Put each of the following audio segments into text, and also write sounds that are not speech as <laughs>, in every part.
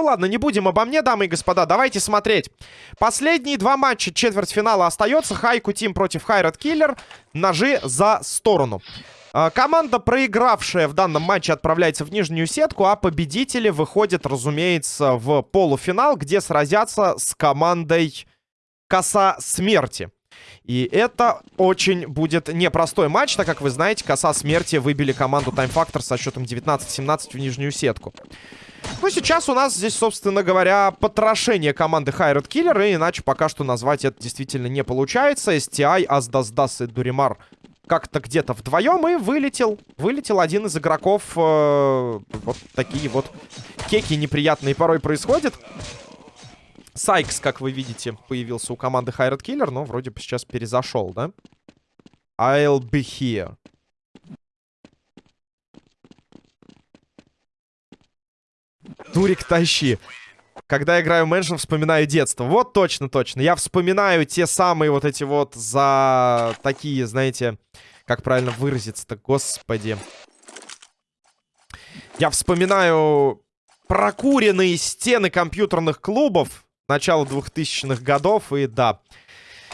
Ну ладно, не будем обо мне, дамы и господа. Давайте смотреть. Последние два матча четвертьфинала остается. Хайку Тим против Хайрат Киллер. Ножи за сторону. А, команда, проигравшая в данном матче, отправляется в нижнюю сетку, а победители выходят, разумеется, в полуфинал, где сразятся с командой Коса Смерти. И это очень будет непростой матч, так как, вы знаете, Коса Смерти выбили команду Time Factor со счетом 19-17 в нижнюю сетку. Ну, сейчас у нас здесь, собственно говоря, потрошение команды Хайред Киллер, и иначе пока что назвать это действительно не получается. STI, Аздасдас и Дуримар как-то где-то вдвоем и вылетел. Вылетел один из игроков. Э, вот такие вот кеки неприятные порой происходят. Сайкс, как вы видите, появился у команды Хайред Киллер, но вроде бы сейчас перезашел, да? I'll be here. Турик, тащи. Когда играю Mansion, вспоминаю детство. Вот точно, точно. Я вспоминаю те самые вот эти вот за такие, знаете, как правильно выразиться-то, господи. Я вспоминаю прокуренные стены компьютерных клубов начала 2000-х годов, и да,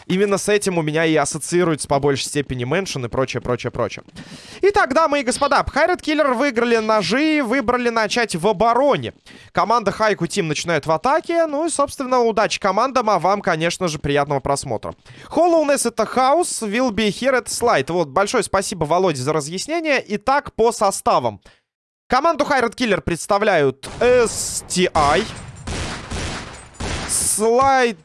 Именно с этим у меня и ассоциируется по большей степени Mansion и прочее, прочее, прочее. Итак, дамы и господа, Хайред Киллер выиграли ножи, выбрали начать в обороне. Команда Хайку Тим начинает в атаке. Ну и, собственно, удачи командам, а вам, конечно же, приятного просмотра. Холлоунес это хаос, will be here это слайд. Вот, большое спасибо, Володе, за разъяснение. Итак, по составам. Команду Хайред Киллер представляют STI. Слайд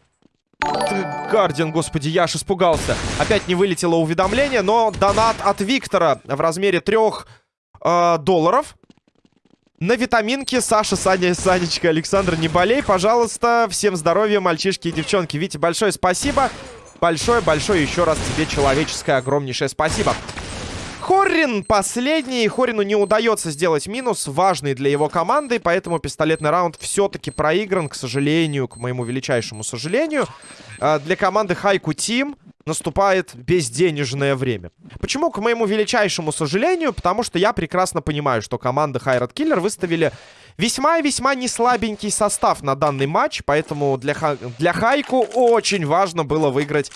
Гардиан, господи, я аж испугался. Опять не вылетело уведомление, но донат от Виктора в размере трех э, долларов. На витаминки Саша, Саня, Санечка, Александр, не болей, пожалуйста. Всем здоровья, мальчишки и девчонки. Витя, большое спасибо. Большое-большое еще раз тебе человеческое огромнейшее спасибо. Хоррин последний. Хорину не удается сделать минус, важный для его команды, поэтому пистолетный раунд все-таки проигран, к сожалению, к моему величайшему сожалению. А, для команды Хайку Тим наступает безденежное время. Почему, к моему величайшему сожалению? Потому что я прекрасно понимаю, что команда Хайрат Киллер выставили весьма и весьма неслабенький состав на данный матч, поэтому для, для Хайку очень важно было выиграть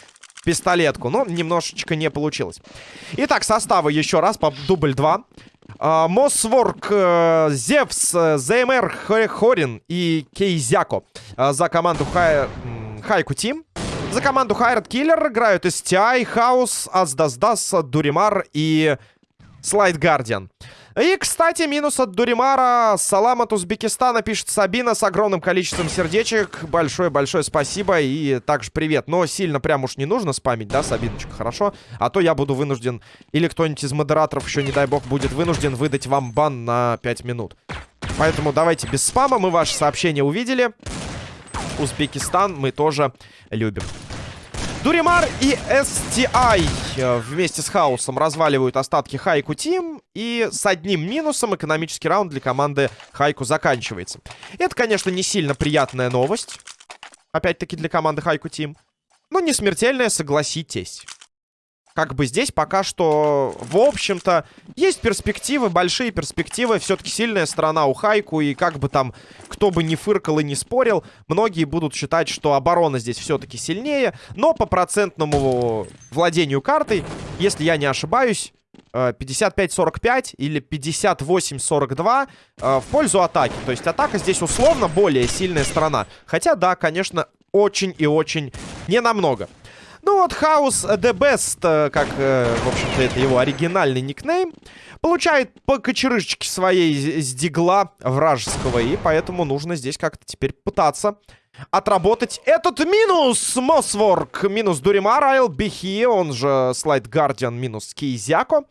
пистолетку. Но немножечко не получилось. Итак, составы еще раз по дубль 2. Uh, Мосворк, uh, Зевс, uh, ЗМР, Хорин и Кейзяко uh, за команду Хай... Хайку Тим. За команду Хайрат Киллер играют STI, Хаус, Аздаздас, Дуримар и Слайд Гардиан. И, кстати, минус от Дуримара. Салам от Узбекистана, пишет Сабина с огромным количеством сердечек. Большое-большое спасибо и также привет. Но сильно прям уж не нужно спамить, да, Сабиночка, хорошо? А то я буду вынужден, или кто-нибудь из модераторов еще, не дай бог, будет вынужден выдать вам бан на 5 минут. Поэтому давайте без спама, мы ваши сообщения увидели. Узбекистан мы тоже любим. Дуримар и STI э, вместе с Хаусом разваливают остатки Хайку Тим. И с одним минусом экономический раунд для команды Хайку заканчивается. Это, конечно, не сильно приятная новость. Опять-таки для команды Хайку Тим. Но не смертельная, согласитесь как бы здесь пока что, в общем-то, есть перспективы, большие перспективы. Все-таки сильная сторона у Хайку, и как бы там кто бы ни фыркал и не спорил, многие будут считать, что оборона здесь все-таки сильнее. Но по процентному владению картой, если я не ошибаюсь, 55-45 э, или 58-42 э, в пользу атаки. То есть атака здесь условно более сильная сторона. Хотя, да, конечно, очень и очень не намного. Ну вот, Хаус The Best, э, как, э, в общем-то, это его оригинальный никнейм, получает по кочерышечке своей с дигла вражеского, и поэтому нужно здесь как-то теперь пытаться отработать этот минус. Мосворк минус Дуримар, Айл Бихи, он же Слайд Гардиан минус Кейзяко.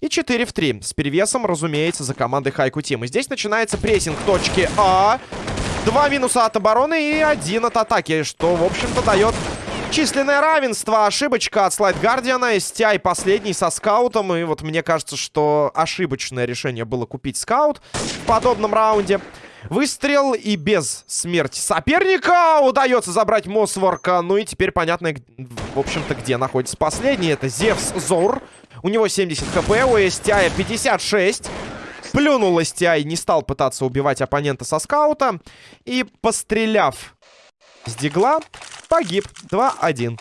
И 4 в 3. С перевесом, разумеется, за командой Хайку Тим. И здесь начинается прессинг точки А. Два минуса от обороны и один от атаки, что, в общем-то, дает Численное равенство. Ошибочка от Слайд Гардиана. STI последний со скаутом. И вот мне кажется, что ошибочное решение было купить скаут в подобном раунде. Выстрел и без смерти соперника удается забрать Мосворка. Ну и теперь понятно, в общем-то, где находится последний. Это Зевс Зор. У него 70 хп, у STI 56. Плюнул STI, не стал пытаться убивать оппонента со скаута. И, постреляв с дигла, погиб 2-1.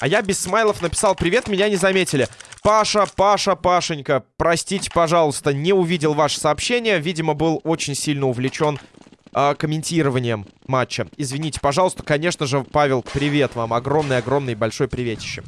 А я без смайлов написал «Привет, меня не заметили». Паша, Паша, Пашенька, простите, пожалуйста, не увидел ваше сообщение. Видимо, был очень сильно увлечен э, комментированием матча. Извините, пожалуйста. Конечно же, Павел, привет вам. Огромный-огромный большой приветище.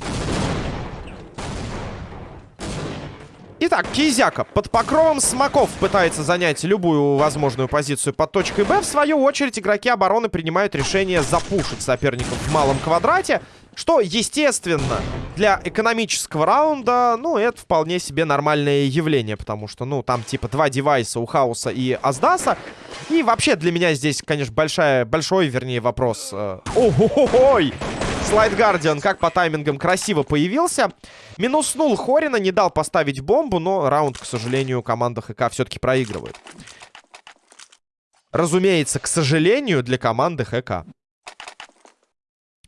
Итак, Кизяка под покровом смоков пытается занять любую возможную позицию под точкой Б. В свою очередь, игроки обороны принимают решение запушить соперников в малом квадрате. Что, естественно, для экономического раунда, ну, это вполне себе нормальное явление, потому что, ну, там типа два девайса у Хаоса и Аздаса. И вообще для меня здесь, конечно, большая, большой, вернее, вопрос. Э, ой, Слайд Гардиан как по таймингам красиво появился. Минуснул Хорина, не дал поставить бомбу, но раунд, к сожалению, команда ХК все-таки проигрывает. Разумеется, к сожалению, для команды ХК.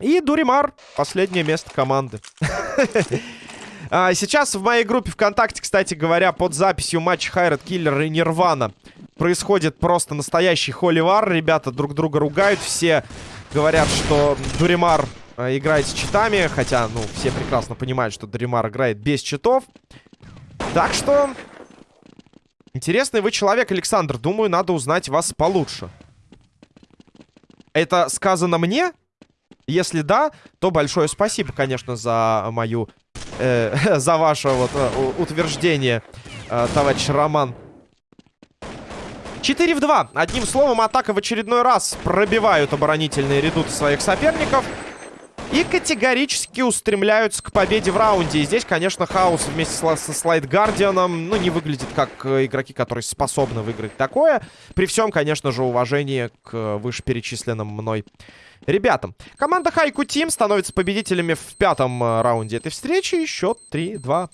И Дуримар. Последнее место команды. <laughs> а, сейчас в моей группе ВКонтакте, кстати говоря, под записью матча Хайрат Киллер и Нирвана происходит просто настоящий холивар. Ребята друг друга ругают. Все говорят, что Дуримар играет с читами. Хотя, ну, все прекрасно понимают, что Дуримар играет без читов. Так что... Интересный вы человек, Александр. Думаю, надо узнать вас получше. Это сказано мне? Если да, то большое спасибо, конечно, за мою... Э, <laughs> за ваше вот э, утверждение, э, товарищ Роман. 4 в 2. Одним словом, атака в очередной раз пробивают оборонительные редуты своих соперников. И категорически устремляются к победе в раунде. И здесь, конечно, Хаус вместе со Слайд Гардианом, ну, не выглядит как э, игроки, которые способны выиграть такое. При всем, конечно же, уважении к вышеперечисленным мной ребятам. Команда Хайку Team становится победителями в пятом э, раунде этой встречи. Счет 3-2.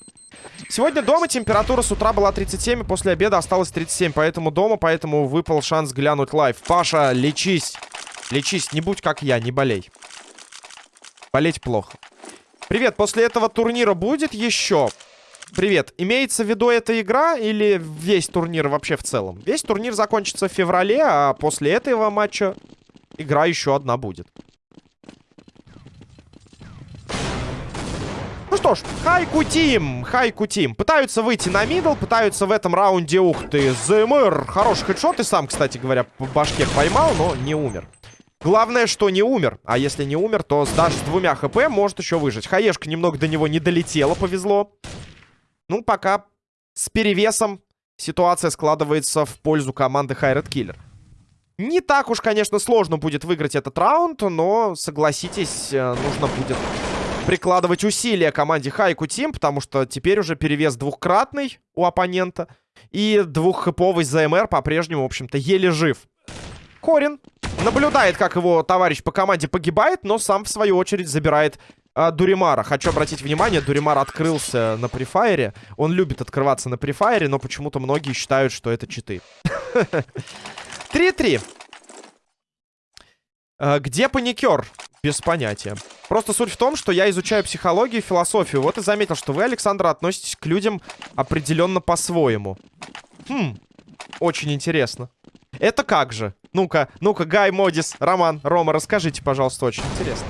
Сегодня дома температура с утра была 37, и после обеда осталось 37. Поэтому дома, поэтому выпал шанс глянуть live. Паша, лечись. Лечись, не будь как я, не болей. Болеть плохо. Привет, после этого турнира будет еще? Привет, имеется в виду эта игра или весь турнир вообще в целом? Весь турнир закончится в феврале, а после этого матча игра еще одна будет. Ну что ж, Хайку Тим, Хайку Тим. Пытаются выйти на мидл, пытаются в этом раунде, ух ты, ЗМР. Хороший хедшот и сам, кстати говоря, по башке поймал, но не умер. Главное, что не умер. А если не умер, то даже с двумя хп может еще выжить. Хаешка немного до него не долетела, повезло. Ну, пока с перевесом ситуация складывается в пользу команды Хайред Киллер. Не так уж, конечно, сложно будет выиграть этот раунд, но, согласитесь, э, нужно будет прикладывать усилия команде Хайку Тим, потому что теперь уже перевес двухкратный у оппонента. И двуххэповый ЗМР по-прежнему, в общем-то, еле жив. Корин наблюдает, как его товарищ по команде погибает, но сам, в свою очередь, забирает а, Дуримара. Хочу обратить внимание, Дуримар открылся на префайре. Он любит открываться на префайре, но почему-то многие считают, что это читы. <laughs> 3-3. А, где паникер? Без понятия. Просто суть в том, что я изучаю психологию и философию. Вот и заметил, что вы, Александр, относитесь к людям определенно по-своему. Хм, очень интересно. Это как же? Ну-ка, ну-ка, Гай, Модис, Роман, Рома, расскажите, пожалуйста, очень интересно.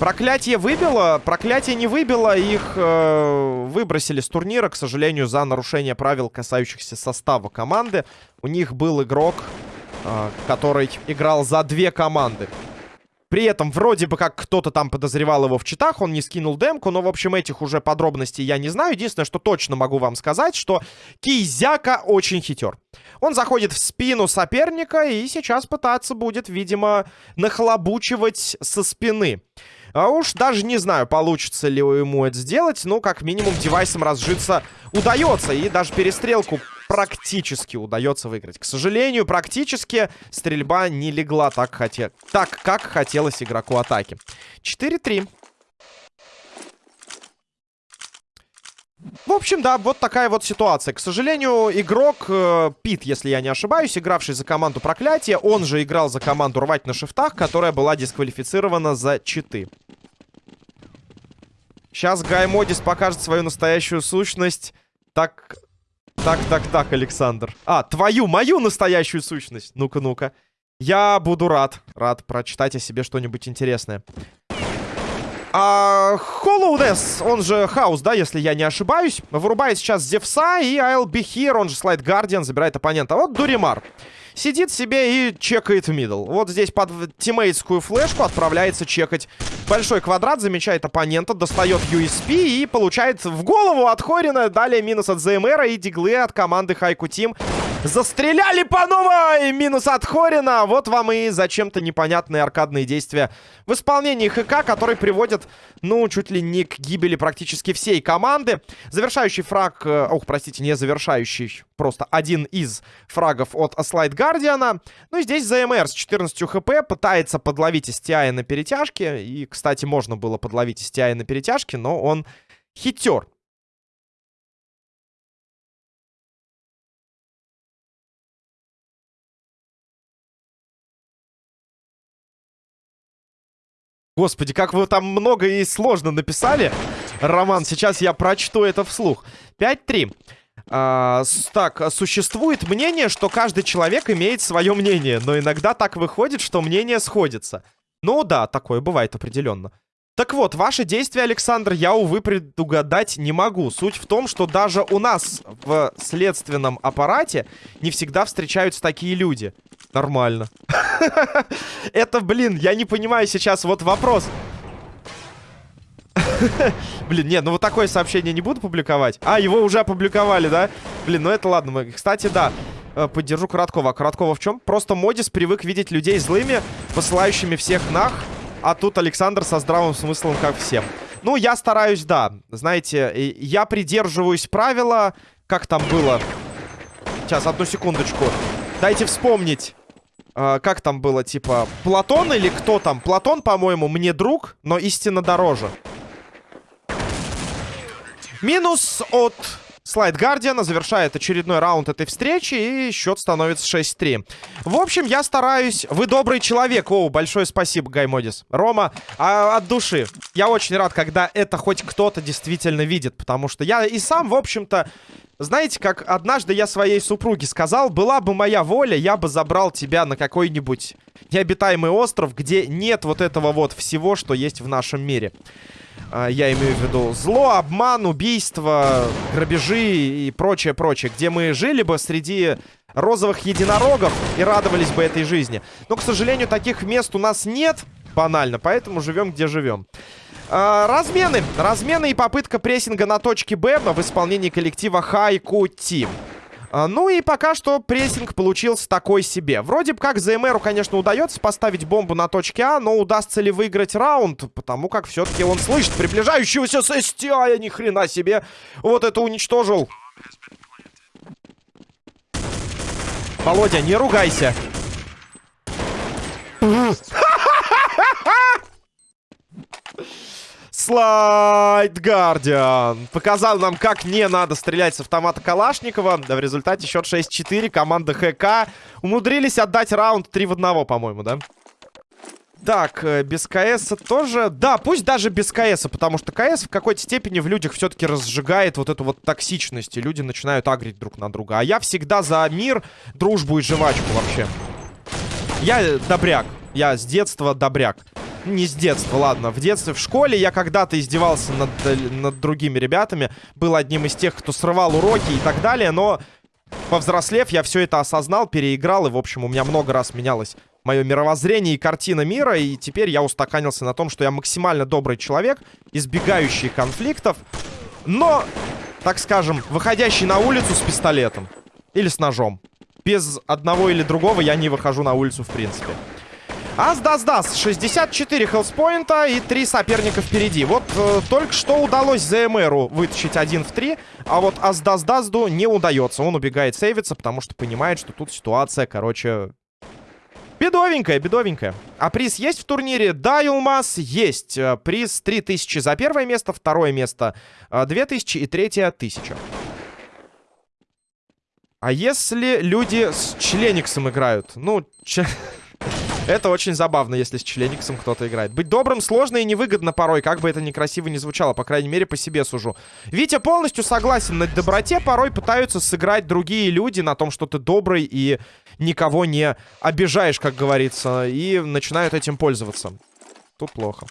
Проклятие выбило, проклятие не выбило, их э, выбросили с турнира, к сожалению, за нарушение правил, касающихся состава команды. У них был игрок, э, который играл за две команды. При этом вроде бы как кто-то там подозревал его в читах, он не скинул демку, но, в общем, этих уже подробностей я не знаю. Единственное, что точно могу вам сказать, что Кизяка очень хитер. Он заходит в спину соперника и сейчас пытаться будет, видимо, нахлобучивать со спины. А уж даже не знаю, получится ли ему это сделать, но как минимум девайсом разжиться удается. И даже перестрелку практически удается выиграть. К сожалению, практически стрельба не легла так, хоте... так как хотелось игроку атаки. 4-3. В общем, да, вот такая вот ситуация. К сожалению, игрок э, Пит, если я не ошибаюсь, игравший за команду Проклятия, он же играл за команду Рвать на шифтах, которая была дисквалифицирована за читы. Сейчас Гай Модис покажет свою настоящую сущность. Так, так, так, так, Александр. А, твою, мою настоящую сущность. Ну-ка, ну-ка. Я буду рад. Рад прочитать о себе что-нибудь интересное. А, Hollowness, он же Хаус, да, если я не ошибаюсь, вырубает сейчас Зевса, и I'll be here, он же Слайд Гардиан, забирает оппонента. Вот Дуримар. Сидит себе и чекает в middle. Вот здесь под тиммейтскую флешку отправляется чекать большой квадрат, замечает оппонента, достает USP и получает в голову от Хорина. Далее минус от ЗМР и диглы от команды Хайку Тим. Застреляли по новой! Минус от Хорина. Вот вам и зачем-то непонятные аркадные действия в исполнении ХК, которые приводят, ну, чуть ли не к гибели практически всей команды. Завершающий фраг... Э, ох, простите, не завершающий. Просто один из фрагов от Слайд Гардиана. Ну, и здесь ЗМР с 14 хп пытается подловить STI на перетяжке. И, кстати, можно было подловить STI на перетяжке, но он хитер. Господи, как вы там много и сложно написали. Роман, сейчас я прочту это вслух. 5-3. А, так, существует мнение, что каждый человек имеет свое мнение, но иногда так выходит, что мнение сходится. Ну да, такое бывает определенно. Так вот, ваши действия, Александр, я, увы, предугадать не могу. Суть в том, что даже у нас в следственном аппарате не всегда встречаются такие люди. Нормально. <laughs> Это, блин, я не понимаю сейчас вот вопрос. <laughs> Блин, нет, ну вот такое сообщение не буду публиковать. А, его уже опубликовали, да? Блин, ну это ладно. Кстати, да, э, поддержу Короткова. А Короткова в чем? Просто Модис привык видеть людей злыми, посылающими всех нах. А тут Александр со здравым смыслом, как всем. Ну, я стараюсь, да. Знаете, я придерживаюсь правила. Как там было? Сейчас, одну секундочку. Дайте вспомнить. Uh, как там было, типа, Платон или кто там? Платон, по-моему, мне друг, но истинно дороже. Минус от Слайд Гардиана завершает очередной раунд этой встречи, и счет становится 6-3. В общем, я стараюсь... Вы добрый человек. О, большое спасибо, Гаймодис. Рома, а, от души. Я очень рад, когда это хоть кто-то действительно видит, потому что я и сам, в общем-то... Знаете, как однажды я своей супруге сказал, была бы моя воля, я бы забрал тебя на какой-нибудь необитаемый остров, где нет вот этого вот всего, что есть в нашем мире. А, я имею в виду зло, обман, убийство, грабежи и прочее, прочее. Где мы жили бы среди розовых единорогов и радовались бы этой жизни. Но, к сожалению, таких мест у нас нет, банально, поэтому живем, где живем. А, размены. Размены и попытка прессинга на точке Б в исполнении коллектива Хайку Тим. А, ну и пока что прессинг получился такой себе. Вроде бы как ЗМРу, конечно, удается поставить бомбу на точке А, но удастся ли выиграть раунд? Потому как все-таки он слышит приближающегося STI, ни хрена себе. Вот это уничтожил. Володя, не ругайся. <laughs> Слайд Гардиан. Показал нам, как не надо стрелять с автомата Калашникова. В результате счет 6-4. Команда ХК умудрились отдать раунд 3 в 1, по-моему, да? Так, э, без КС тоже... Да, пусть даже без КС, потому что КС в какой-то степени в людях все-таки разжигает вот эту вот токсичность, и люди начинают агрить друг на друга. А я всегда за мир, дружбу и жвачку вообще. Я добряк. Я с детства добряк не с детства, ладно. В детстве, в школе я когда-то издевался над, над другими ребятами. Был одним из тех, кто срывал уроки и так далее, но... Повзрослев, я все это осознал, переиграл, и, в общем, у меня много раз менялось мое мировоззрение и картина мира, и теперь я устаканился на том, что я максимально добрый человек, избегающий конфликтов, но, так скажем, выходящий на улицу с пистолетом или с ножом. Без одного или другого я не выхожу на улицу в принципе. Ас-дас-дас. 64 хелспоинта и 3 соперника впереди. Вот э, только что удалось ЗМРу вытащить один в 3, а вот Ас-дас-дазду не удается. Он убегает сейвиться, потому что понимает, что тут ситуация, короче... Бедовенькая, бедовенькая. А приз есть в турнире? Да, Юлмас, есть. Э, приз 3000 за первое место, второе место 2000 э, и третье 1000. А если люди с члениксом играют? Ну, ч... <laughs> Это очень забавно, если с члениксом кто-то играет. Быть добрым сложно и невыгодно порой, как бы это некрасиво не звучало, по крайней мере, по себе сужу. Витя полностью согласен, на доброте порой пытаются сыграть другие люди на том, что ты добрый и никого не обижаешь, как говорится, и начинают этим пользоваться. Тут плохо.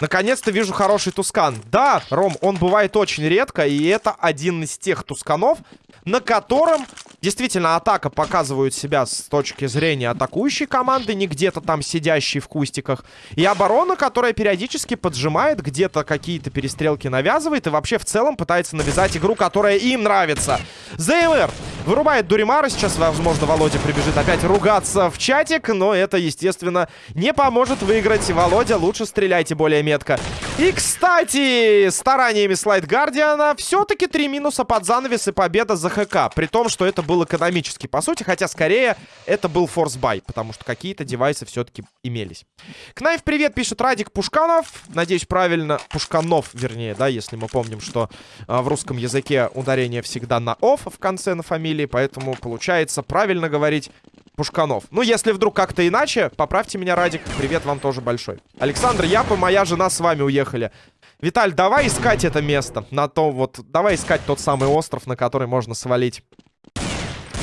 Наконец-то вижу хороший тускан. Да, Ром, он бывает очень редко, и это один из тех тусканов, на котором действительно атака показывает себя с точки зрения атакующей команды, не где-то там сидящей в кустиках, и оборона, которая периодически поджимает, где-то какие-то перестрелки навязывает, и вообще в целом пытается навязать игру, которая им нравится. ЗМР вырубает Дуримара, сейчас, возможно, Володя прибежит опять ругаться в чатик, но это, естественно, не поможет выиграть. Володя, лучше стреляйте более метко. И, кстати, стараниями Слайд Гардиана все-таки три минуса под занавес и победа за ХК. При том, что это был экономически, по сути. Хотя, скорее, это был форсбай. Потому что какие-то девайсы все-таки имелись. Кнайф, привет, пишет Радик Пушканов. Надеюсь, правильно. Пушканов, вернее, да, если мы помним, что а, в русском языке ударение всегда на оф в конце на фамилии. Поэтому получается правильно говорить Пушканов. Ну, если вдруг как-то иначе, поправьте меня, Радик. Привет вам тоже большой. Александр Япа, моя жена с вами уехали. Виталь, давай искать это место. На то вот... Давай искать тот самый остров, на который можно свалить.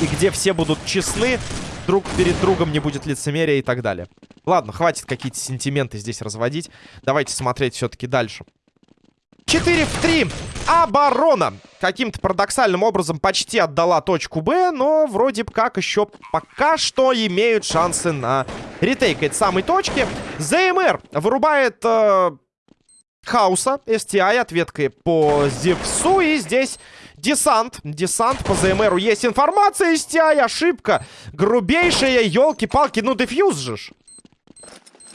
И где все будут честны, друг перед другом не будет лицемерия и так далее. Ладно, хватит какие-то сентименты здесь разводить. Давайте смотреть все-таки дальше. 4 в 3. Оборона. Каким-то парадоксальным образом почти отдала точку Б, но вроде как еще пока что имеют шансы на ретейк этой самой точки. ЗМР вырубает э, Хауса, STI ответкой по Зевсу. И здесь десант. Десант по ЗМРу. Есть информация, STI, ошибка. Грубейшая, елки-палки. Ну, дефьюз же ж.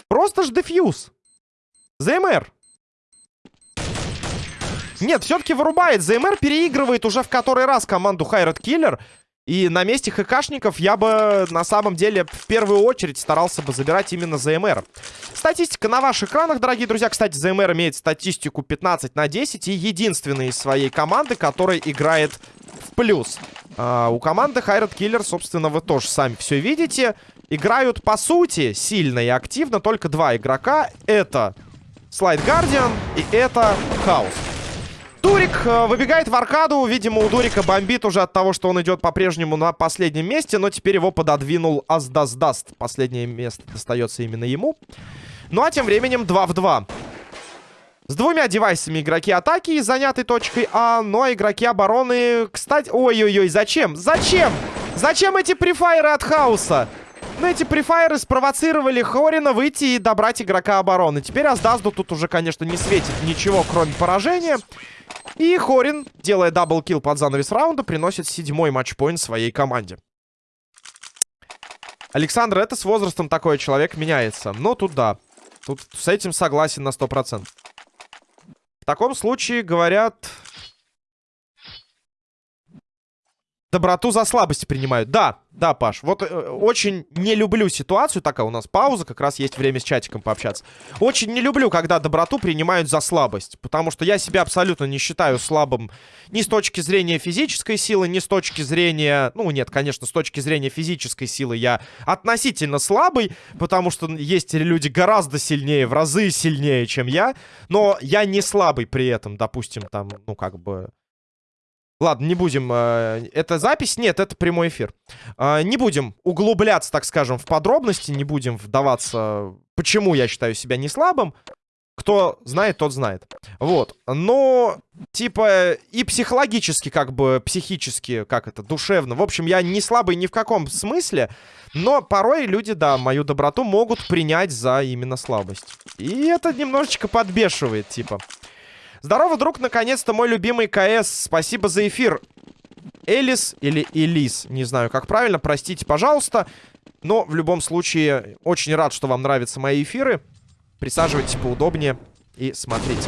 Просто ж дефьюз. ЗМР. Нет, все-таки вырубает. ЗМР переигрывает уже в который раз команду Хайрат Киллер. И на месте ХКшников я бы на самом деле в первую очередь старался бы забирать именно ЗМР. Статистика на ваших экранах, дорогие друзья. Кстати, ЗМР имеет статистику 15 на 10 и единственный из своей команды, который играет в плюс. А, у команды Хайрат Киллер, собственно, вы тоже сами все видите. Играют, по сути, сильно и активно только два игрока. Это Слайд Гардиан и это Хаус. Дурик э, выбегает в аркаду. Видимо, у Дурика бомбит уже от того, что он идет по-прежнему на последнем месте. Но теперь его пододвинул Аздаздаст. Последнее место достается именно ему. Ну а тем временем 2 в 2. С двумя девайсами игроки атаки, заняты точкой А, но игроки обороны... Кстати, ой-ой-ой, зачем? Зачем? Зачем эти префайры от хаоса? Ну, эти префайры спровоцировали Хорина выйти и добрать игрока обороны. Теперь Аздазду тут уже, конечно, не светит ничего, кроме поражения. И Хорин, делая даблкил под занавес раунда, приносит седьмой матчпоинт своей команде. Александр, это с возрастом такой человек меняется. Но тут да. Тут с этим согласен на 100%. В таком случае, говорят, доброту за слабость принимают. Да, да, Паш, вот э, очень не люблю ситуацию. Такая у нас пауза, как раз есть время с чатиком пообщаться. Очень не люблю, когда доброту принимают за слабость. Потому что я себя абсолютно не считаю слабым ни с точки зрения физической силы, ни с точки зрения... Ну, нет, конечно, с точки зрения физической силы я относительно слабый. Потому что есть люди гораздо сильнее, в разы сильнее, чем я. Но я не слабый при этом, допустим, там, ну, как бы... Ладно, не будем... Э, это запись? Нет, это прямой эфир. Э, не будем углубляться, так скажем, в подробности. Не будем вдаваться, почему я считаю себя не слабым. Кто знает, тот знает. Вот. Но, типа, и психологически, как бы, психически, как это, душевно. В общем, я не слабый ни в каком смысле. Но порой люди, да, мою доброту могут принять за именно слабость. И это немножечко подбешивает, типа. Здорово, друг, наконец-то мой любимый КС. Спасибо за эфир. Элис или Элис, не знаю, как правильно, простите, пожалуйста. Но в любом случае, очень рад, что вам нравятся мои эфиры. Присаживайтесь поудобнее и смотрите.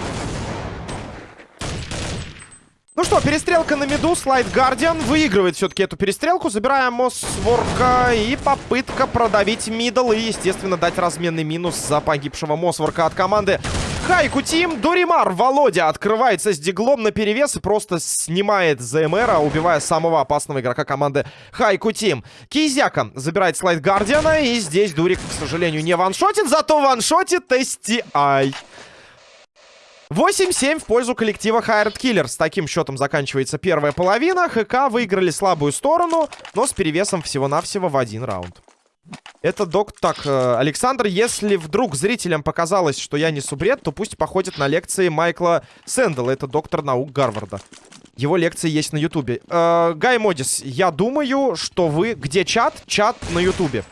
Ну что, перестрелка на миду. Слайд Гардиан выигрывает все-таки эту перестрелку. Забираем Мосворка. И попытка продавить мидл. И, естественно, дать разменный минус за погибшего Мосворка от команды Хайку Тим, Дуримар, Володя открывается с диглом на перевес и просто снимает ЗМРа, убивая самого опасного игрока команды Хайку Тим. Кизяка забирает слайд Гардиана, и здесь Дурик, к сожалению, не ваншотит, зато ваншотит STI. 8-7 в пользу коллектива Hired Killer. С таким счетом заканчивается первая половина. ХК выиграли слабую сторону, но с перевесом всего-навсего в один раунд. Это док... Так, э, Александр, если вдруг зрителям показалось, что я не субред, то пусть походят на лекции Майкла Сэндала. Это доктор наук Гарварда. Его лекции есть на Ютубе. Э, Гай Модис, я думаю, что вы... Где чат? Чат на Ютубе.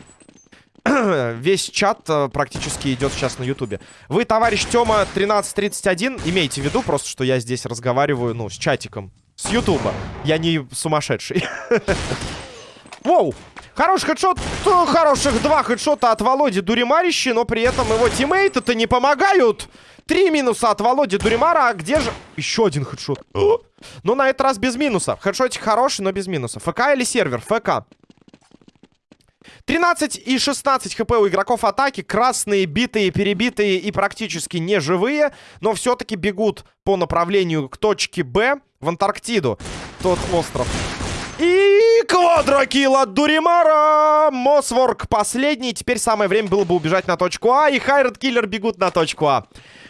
<clears throat> Весь чат э, практически идет сейчас на Ютубе. Вы, товарищ Тёма 1331, имейте в виду просто, что я здесь разговариваю, ну, с чатиком. С Ютуба. Я не сумасшедший. <laughs> Воу! Хороший хедшот, хороших два хедшота от Володи Дуримарищи, но при этом его тиммейты-то не помогают. Три минуса от Володи Дуримара, а где же... Еще один хедшот. Но на этот раз без минуса. Хедшотик хороший, но без минуса. ФК или сервер? ФК. 13 и 16 хп у игроков атаки. Красные, битые, перебитые и практически неживые. Но все-таки бегут по направлению к точке Б в Антарктиду. Тот остров. И квадрокилл от Дуримара. Мосворк последний. Теперь самое время было бы убежать на точку А. И Хайред Киллер бегут на точку А.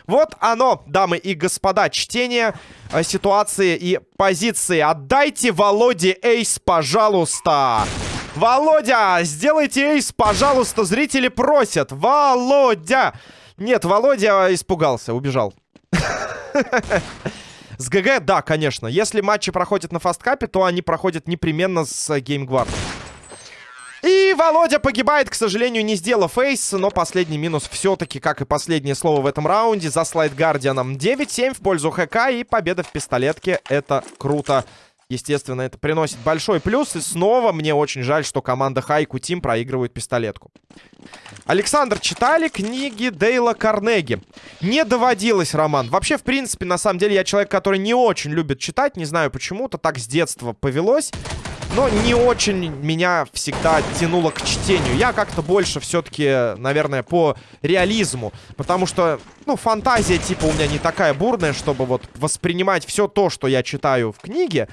Вот оно, дамы и господа, чтение э, ситуации и позиции. Отдайте Володе ace, пожалуйста. Володя, сделайте ace, пожалуйста, зрители просят. Володя. Нет, Володя испугался, убежал. <laughs> С ГГ, да, конечно. Если матчи проходят на фасткапе, то они проходят непременно с геймгвардом. И Володя погибает, к сожалению, не сделав ace, но последний минус все-таки, как и последнее слово в этом раунде, за слайд Гардианом. 9-7 в пользу ХК и победа в пистолетке. Это круто. Естественно, это приносит большой плюс. И снова мне очень жаль, что команда Хайку Тим проигрывает пистолетку. Александр, читали книги Дейла Карнеги? Не доводилось, Роман. Вообще, в принципе, на самом деле, я человек, который не очень любит читать. Не знаю почему-то, так с детства повелось. Но не очень меня всегда тянуло к чтению. Я как-то больше все-таки, наверное, по реализму. Потому что, ну, фантазия типа у меня не такая бурная, чтобы вот воспринимать все то, что я читаю в книге.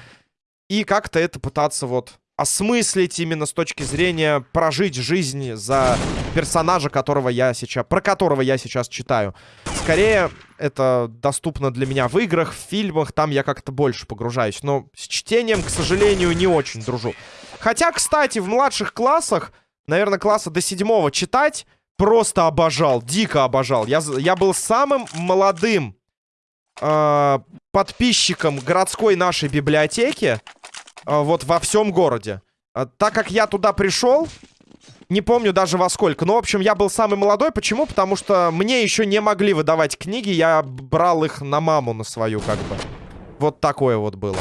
И как-то это пытаться вот осмыслить именно с точки зрения прожить жизнь за персонажа, которого я сейчас, про которого я сейчас читаю. Скорее, это доступно для меня в играх, в фильмах, там я как-то больше погружаюсь. Но с чтением, к сожалению, не очень дружу. Хотя, кстати, в младших классах, наверное, класса до седьмого читать просто обожал, дико обожал. Я, я был самым молодым э, подписчиком городской нашей библиотеки. Э, вот во всем городе. Э, так как я туда пришел, не помню даже во сколько. Но, в общем, я был самый молодой. Почему? Потому что мне еще не могли выдавать книги. Я брал их на маму, на свою, как бы. Вот такое вот было.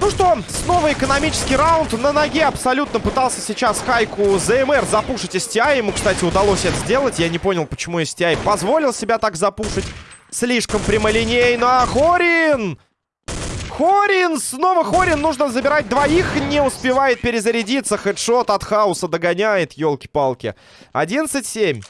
Ну что, снова экономический раунд. На ноге абсолютно пытался сейчас Хайку ЗМР запушить STI. Ему, кстати, удалось это сделать. Я не понял, почему STI позволил себя так запушить. Слишком прямолинейно. Хорин! Хорин! Снова Хорин! Нужно забирать двоих. Не успевает перезарядиться. Хедшот от Хауса догоняет. Елки-палки. 11-7.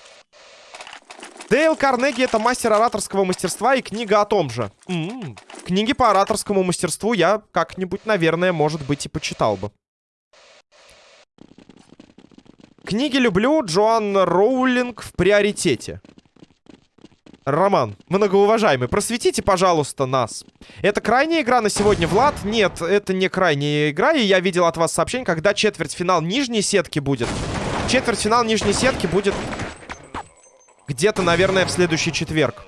Дейл Карнеги это мастер ораторского мастерства и книга о том же. М -м -м. Книги по ораторскому мастерству я как-нибудь, наверное, может быть и почитал бы. Книги люблю. Джоан Роулинг в приоритете. Роман, многоуважаемый, просветите, пожалуйста, нас. Это крайняя игра на сегодня, Влад? Нет, это не крайняя игра, и я видел от вас сообщение, когда четвертьфинал нижней сетки будет. Четвертьфинал нижней сетки будет где-то, наверное, в следующий четверг.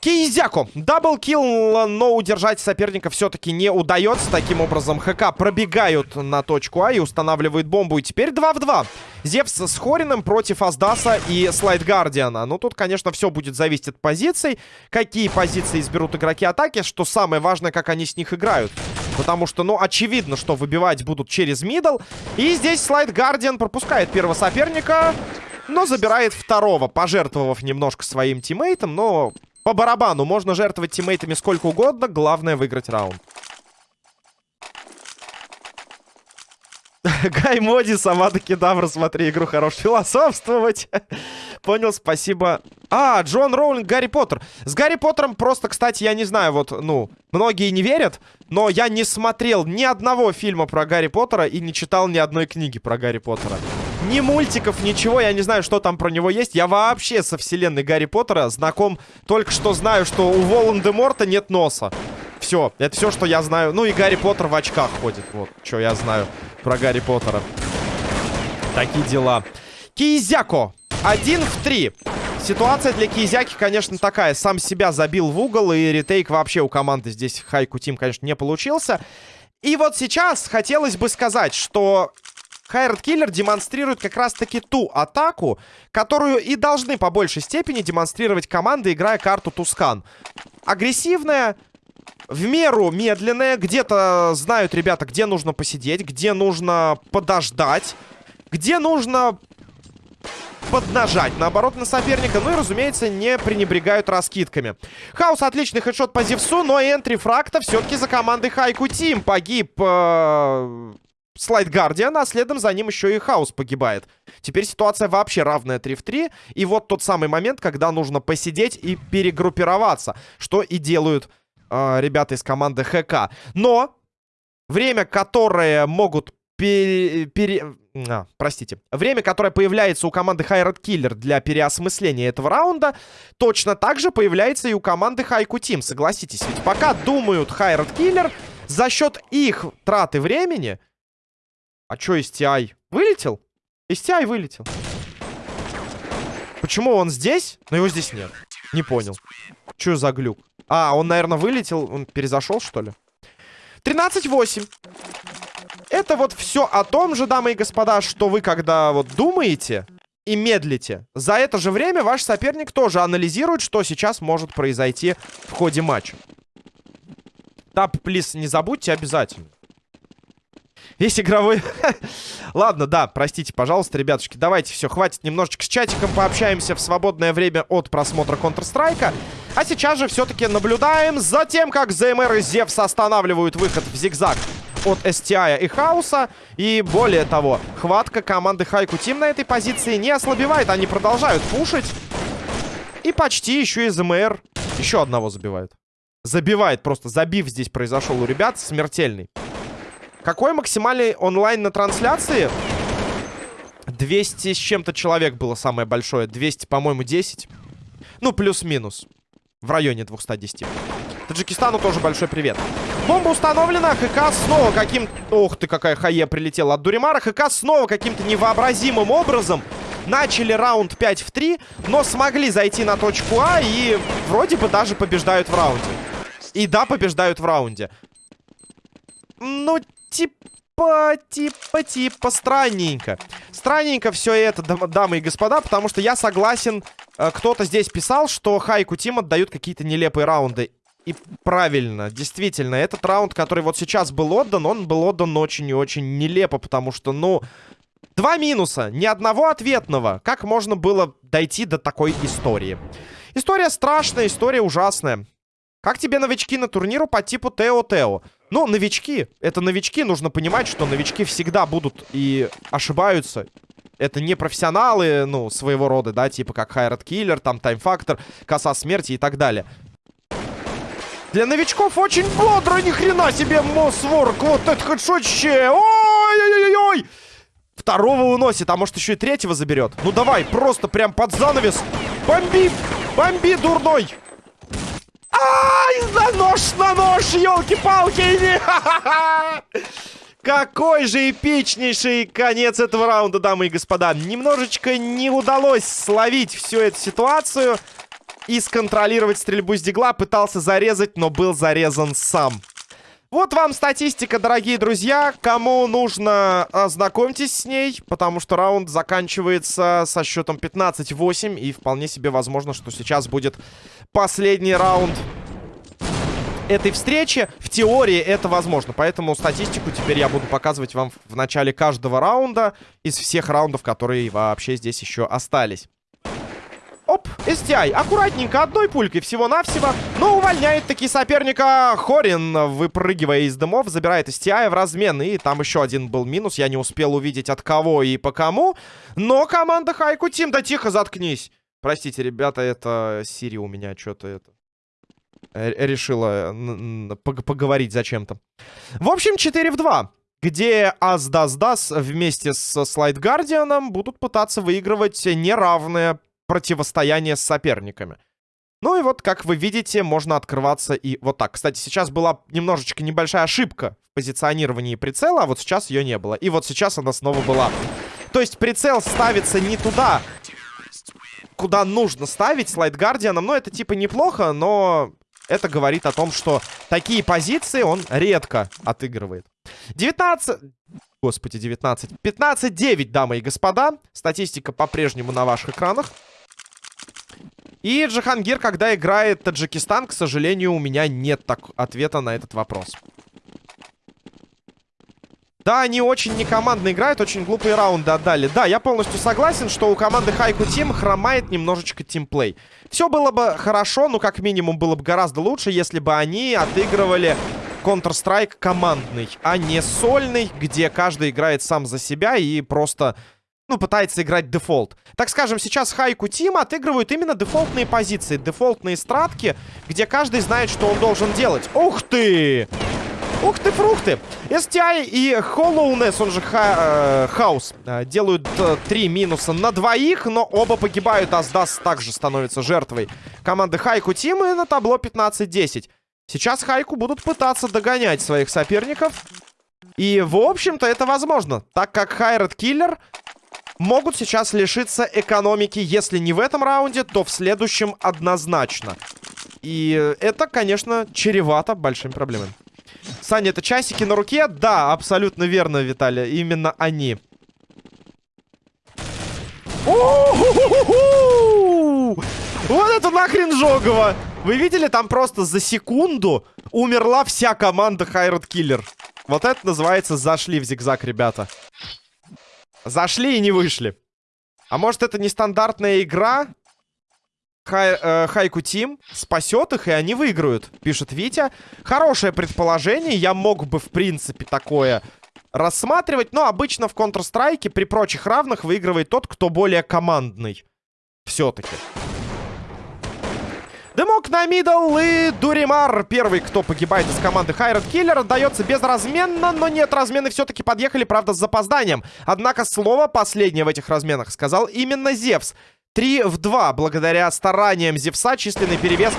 Кейзяку. Даблкил, но удержать соперника все-таки не удается. Таким образом, ХК пробегают на точку А и устанавливают бомбу. И теперь 2 в 2. Зевс с Хорином против Аздаса и Слайд Гардиана. Ну, тут, конечно, все будет зависеть от позиций. Какие позиции изберут игроки атаки. Что самое важное, как они с них играют. Потому что, ну, очевидно, что выбивать будут через middle. И здесь Слайд Гардиан пропускает первого соперника но забирает второго, пожертвовав немножко своим тиммейтом, но по барабану. Можно жертвовать тиммейтами сколько угодно. Главное выиграть раунд. <laughs> Гай Моди, сама таки Кедавра, смотри, игру хорош философствовать. <laughs> Понял, спасибо. А, Джон Роулинг, Гарри Поттер. С Гарри Поттером просто, кстати, я не знаю, вот, ну, многие не верят, но я не смотрел ни одного фильма про Гарри Поттера и не читал ни одной книги про Гарри Поттера. Ни мультиков, ничего, я не знаю, что там про него есть. Я вообще со вселенной Гарри Поттера знаком, только что знаю, что у Волан-де-Морта нет носа. Все, это все, что я знаю. Ну и Гарри Поттер в очках ходит, вот, что я знаю про Гарри Поттера. Такие дела. Кизяко. Один в три. Ситуация для Кизяки, конечно, такая. Сам себя забил в угол, и ретейк вообще у команды здесь Хайку Тим, конечно, не получился. И вот сейчас хотелось бы сказать, что Хайрат Киллер демонстрирует как раз-таки ту атаку, которую и должны по большей степени демонстрировать команды, играя карту Тускан. Агрессивная, в меру медленная. Где-то знают ребята, где нужно посидеть, где нужно подождать, где нужно поднажать, наоборот, на соперника. Ну и, разумеется, не пренебрегают раскидками. Хаус отличный хедшот по Зевсу, но энтри фракта все-таки за командой Хайку Тим. Погиб э, Слайд Гардиан, а следом за ним еще и Хаус погибает. Теперь ситуация вообще равная 3 в 3. И вот тот самый момент, когда нужно посидеть и перегруппироваться, что и делают э, ребята из команды ХК. Но время, которое могут пере... пере... А, простите. Время, которое появляется у команды Хайрат Киллер для переосмысления этого раунда, точно так же появляется и у команды Хайку Тим. Согласитесь, ведь пока думают Хайрат Киллер, за счет их траты времени... А чё STI? Вылетел? STI вылетел. Почему он здесь, но его здесь нет? Не понял. Чё за глюк? А, он, наверное, вылетел. Он перезашел, что ли? 13-8. Это вот все о том же, дамы и господа, что вы, когда вот думаете и медлите, за это же время ваш соперник тоже анализирует, что сейчас может произойти в ходе матча. Тап, плиз, не забудьте обязательно. Есть игровой... <laughs> Ладно, да, простите, пожалуйста, ребятушки. Давайте, все, хватит немножечко с чатиком пообщаемся в свободное время от просмотра Counter-Strike. А сейчас же все-таки наблюдаем за тем, как ЗМР и Зевс останавливают выход в зигзаг от STI и Хауса. И более того, хватка команды Хайку Тим на этой позиции не ослабевает. Они продолжают пушить. И почти еще и ЗМР еще одного забивают. Забивает просто. Забив здесь произошел у ребят смертельный. Какой максимальный онлайн на трансляции? 200 с чем-то человек было самое большое. 200, по-моему, 10. Ну, плюс-минус. В районе 210. Таджикистану тоже большой привет. Бомба установлена. ХК снова каким... Ох ты, какая хае прилетела от Дуримара. ХК снова каким-то невообразимым образом начали раунд 5 в 3, но смогли зайти на точку А и вроде бы даже побеждают в раунде. И да, побеждают в раунде. Ну, типа, типа, типа, странненько. Странненько все это, дамы и господа, потому что я согласен, э, кто-то здесь писал, что Хайку Тим отдают какие-то нелепые раунды. И правильно, действительно, этот раунд, который вот сейчас был отдан, он был отдан очень и очень нелепо, потому что, ну, два минуса, ни одного ответного. Как можно было дойти до такой истории? История страшная, история ужасная. Как тебе новички на турниру по типу Тео-Тео? Ну, новички. Это новички. Нужно понимать, что новички всегда будут и ошибаются. Это не профессионалы, ну, своего рода, да, типа как Хайрат Киллер, там Тайм-фактор, Коса Смерти и так далее. Для новичков очень бодро, ни хрена себе, Мосворк. Вот это хедшотище. Ой-ой-ой-ой. Второго уносит, а может еще и третьего заберет. Ну давай, просто прям под занавес. Бомби, бомби, дурной. Ай, на нож, нож, елки-палки! <laughs> Какой же эпичнейший конец этого раунда, дамы и господа. Немножечко не удалось словить всю эту ситуацию и сконтролировать стрельбу с дигла. Пытался зарезать, но был зарезан сам. Вот вам статистика, дорогие друзья. Кому нужно, ознакомьтесь с ней, потому что раунд заканчивается со счетом 15-8. И вполне себе возможно, что сейчас будет последний раунд этой встречи. В теории это возможно. Поэтому статистику теперь я буду показывать вам в начале каждого раунда. Из всех раундов, которые вообще здесь еще остались. Оп, STI. Аккуратненько, одной пулькой всего-навсего. Но увольняет таки соперника Хорин, выпрыгивая из дымов, забирает STI в размен. И там еще один был минус. Я не успел увидеть от кого и по кому. Но команда Хайку Тим, да тихо, заткнись. Простите, ребята, это Сири у меня что-то это решила поговорить зачем-то. В общем, 4 в 2 где Аздас-Дас вместе с Слайд Гардианом будут пытаться выигрывать неравное противостояние с соперниками. Ну и вот, как вы видите, можно открываться и вот так. Кстати, сейчас была немножечко небольшая ошибка в позиционировании прицела, а вот сейчас ее не было. И вот сейчас она снова была. То есть прицел ставится не туда, куда нужно ставить слайд Гардианом. Ну, это типа неплохо, но это говорит о том, что такие позиции он редко отыгрывает. 19... Господи, 19. 15-9, дамы и господа. Статистика по-прежнему на ваших экранах. И Джахангир, когда играет Таджикистан, к сожалению, у меня нет так ответа на этот вопрос. Да, они очень некомандно играют, очень глупые раунды отдали. Да, я полностью согласен, что у команды Хайку Тим хромает немножечко тимплей. Все было бы хорошо, но как минимум было бы гораздо лучше, если бы они отыгрывали Counter-Strike командный, а не сольный, где каждый играет сам за себя и просто, ну, пытается играть дефолт. Так скажем, сейчас Хайку Тим отыгрывают именно дефолтные позиции, дефолтные стратки, где каждый знает, что он должен делать. Ух ты! Ух ты, фрукты! STI и Hollowness, он же ха э, Хаус, э, делают э, три минуса на двоих, но оба погибают. Аздас также становится жертвой команды Хайку Тим и на табло 15-10. Сейчас Хайку будут пытаться догонять своих соперников. И, в общем-то, это возможно, так как Хайред Киллер могут сейчас лишиться экономики, если не в этом раунде, то в следующем однозначно. И это, конечно, чревато большими проблемами. Саня, это часики на руке? Да, абсолютно верно, Виталий. Именно они. Вот это нахрен жогово! Вы видели, там просто за секунду умерла вся команда Хайрод Киллер. Вот это называется зашли в зигзаг, ребята. Зашли и не вышли. А может это нестандартная игра? Э, Хайку Тим спасет их, и они выиграют, пишет Витя. Хорошее предположение, я мог бы, в принципе, такое рассматривать, но обычно в Counter-Strike при прочих равных выигрывает тот, кто более командный. Все-таки. Дымок на мидл и Дуримар. Первый, кто погибает из команды Хайред Киллер, отдается безразменно, но нет, размены все-таки подъехали, правда, с запозданием. Однако слово последнее в этих разменах сказал именно Зевс. 3 в 2. Благодаря стараниям Зевса численный перевес...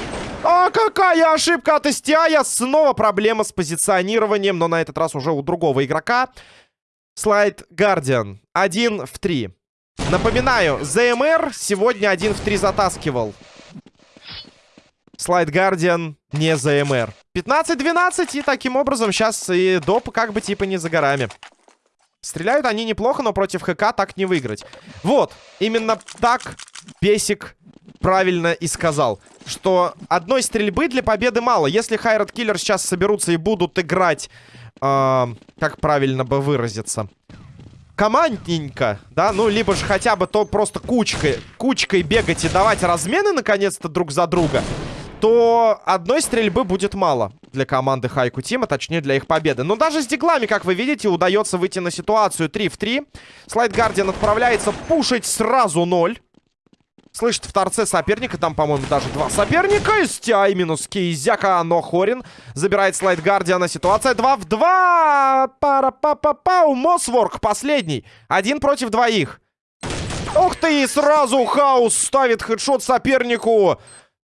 А какая ошибка от Истиая! Снова проблема с позиционированием, но на этот раз уже у другого игрока. Слайд Гардиан. 1 в 3. Напоминаю, ЗМР сегодня 1 в 3 затаскивал. Слайд Гардиан не ЗМР. 15-12, и таким образом сейчас и доп как бы типа не за горами. Стреляют они неплохо, но против ХК так не выиграть. Вот, именно так Бесик правильно и сказал. Что одной стрельбы для победы мало. Если Хайрат Киллер сейчас соберутся и будут играть... Э, как правильно бы выразиться? Командненько, да? Ну, либо же хотя бы то просто кучкой, кучкой бегать и давать размены, наконец-то, друг за друга то одной стрельбы будет мало для команды Хайку Тима, точнее для их победы. Но даже с диглами, как вы видите, удается выйти на ситуацию 3 в 3. Слайд Гардиан отправляется пушить сразу 0. Слышит в торце соперника, там, по-моему, даже два соперника. Стяй минус Кейзяка, но Хорин забирает слайд Гардиана. Ситуация 2 в 2. Пара-па-па-пау. Мосворк последний. Один против двоих. Ух ты, сразу Хаус ставит хедшот сопернику.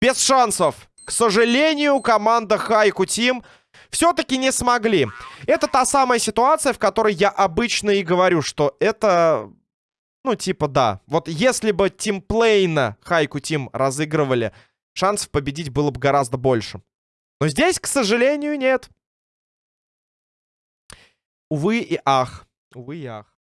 Без шансов. К сожалению, команда Хайку Тим все-таки не смогли. Это та самая ситуация, в которой я обычно и говорю, что это... Ну, типа, да. Вот если бы тимплейна Хайку Тим разыгрывали, шансов победить было бы гораздо больше. Но здесь, к сожалению, нет. Увы и ах. Увы и ах.